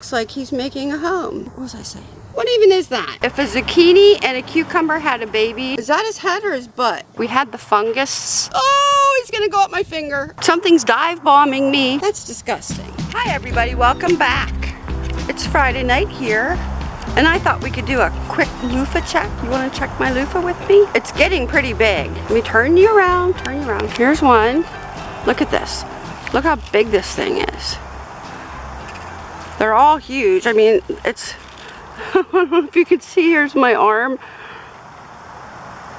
Looks like he's making a home. What was I saying? What even is that? If a zucchini and a cucumber had a baby, is that his head or his butt? We had the fungus. Oh, he's gonna go up my finger. Something's dive bombing me. That's disgusting. Hi everybody, welcome back. It's Friday night here. And I thought we could do a quick loofah check. You wanna check my loofah with me? It's getting pretty big. Let me turn you around, turn you around. Here's one. Look at this. Look how big this thing is. They're all huge. I mean, it's, if you can see, here's my arm.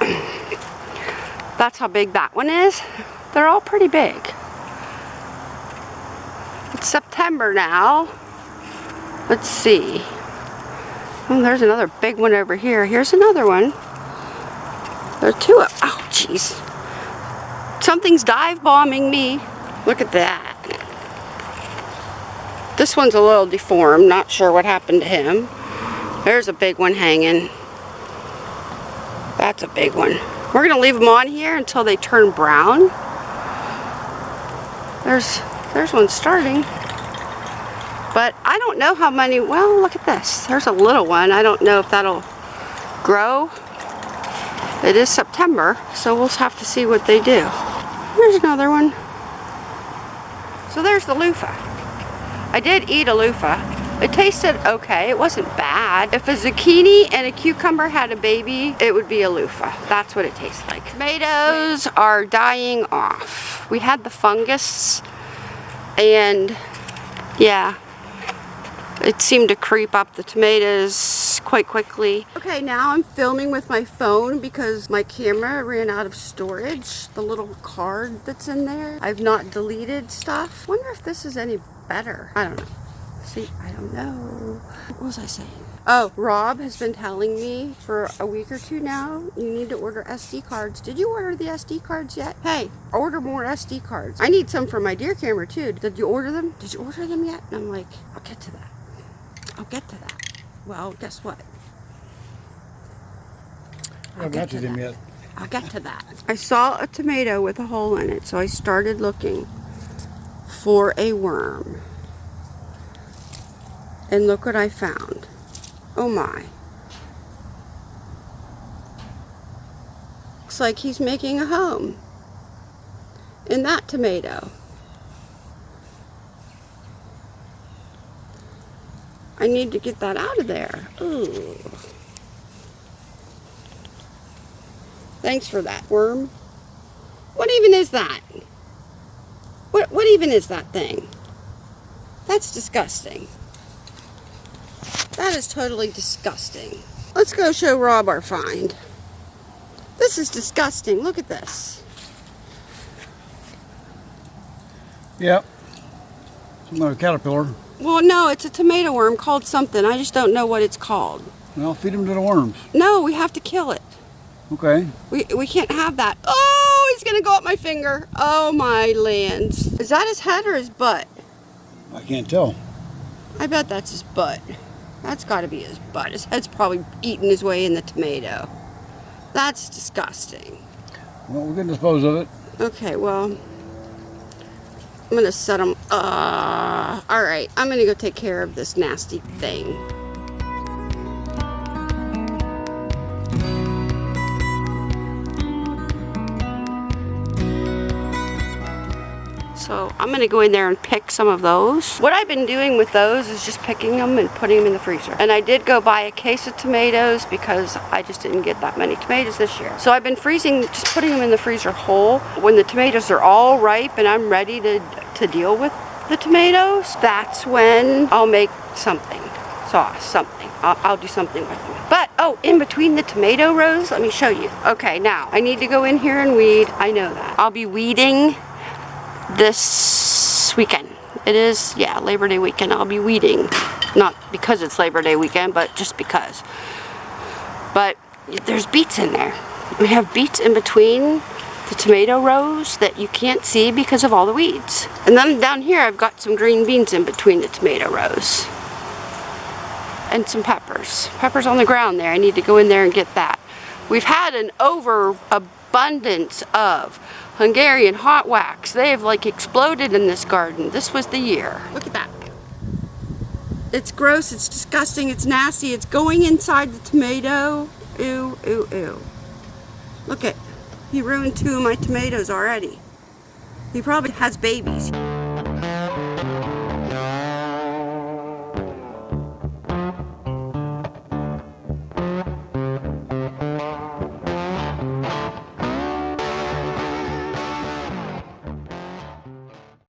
That's how big that one is. They're all pretty big. It's September now. Let's see. Oh, there's another big one over here. Here's another one. There are two. of, Oh, jeez. Something's dive bombing me. Look at that. This one's a little deformed. Not sure what happened to him. There's a big one hanging. That's a big one. We're going to leave them on here until they turn brown. There's, there's one starting. But I don't know how many, well, look at this. There's a little one. I don't know if that'll grow. It is September, so we'll have to see what they do. There's another one. So there's the loofah. I did eat a loofah. It tasted okay. It wasn't bad. If a zucchini and a cucumber had a baby, it would be a loofah. That's what it tastes like. Tomatoes are dying off. We had the fungus and yeah, it seemed to creep up the tomatoes quite quickly. Okay, now I'm filming with my phone because my camera ran out of storage. The little card that's in there. I've not deleted stuff. wonder if this is any better. I don't know. See, I don't know. What was I saying? Oh, Rob has been telling me for a week or two now, you need to order SD cards. Did you order the SD cards yet? Hey, order more SD cards. I need some for my deer camera too. Did you order them? Did you order them yet? And I'm like, I'll get to that. I'll get to that. Well, guess what? I'll get to them yet. I'll get to that. I saw a tomato with a hole in it, so I started looking for a worm. And look what I found. Oh my. Looks like he's making a home in that tomato. I need to get that out of there. Ooh. Thanks for that, worm. What even is that? What, what even is that thing? That's disgusting. That is totally disgusting. Let's go show Rob our find. This is disgusting. Look at this. Yep. Another caterpillar. Well, no, it's a tomato worm called something. I just don't know what it's called. Well, feed them to the worms. No, we have to kill it. Okay. We, we can't have that. Oh, he's going to go up my finger. Oh, my lands. Is that his head or his butt? I can't tell. I bet that's his butt. That's got to be his butt. His head's probably eating his way in the tomato. That's disgusting. Well, we're going to dispose of it. Okay, well, I'm to set them, Uh, all right, I'm to go take care of this nasty thing. So I'm gonna go in there and pick some of those. What I've been doing with those is just picking them and putting them in the freezer. And I did go buy a case of tomatoes because I just didn't get that many tomatoes this year. So I've been freezing, just putting them in the freezer whole. When the tomatoes are all ripe and I'm ready to, to deal with the tomatoes, that's when I'll make something, sauce, something. I'll, I'll, do something with them. But, oh, in between the tomato rows, let me show you. Okay, now, I need to go in here and weed. I know that. I'll be weeding this weekend. It is, yeah, Labor Day weekend. I'll be weeding. Not because it's Labor Day weekend, but just because. But there's beets in there. We have beets in between the tomato rows that you can't see because of all the weeds. And then down here I've got some green beans in between the tomato rows. And some peppers. Peppers on the ground there. I need to go in there and get that. We've had an overabundance of Hungarian hot wax. They have like exploded in this garden. This was the year. Look at that. It's gross, it's disgusting, it's nasty, it's going inside the tomato. Ew, ew, ew. Look at, he ruined two of my tomatoes already. He probably has babies.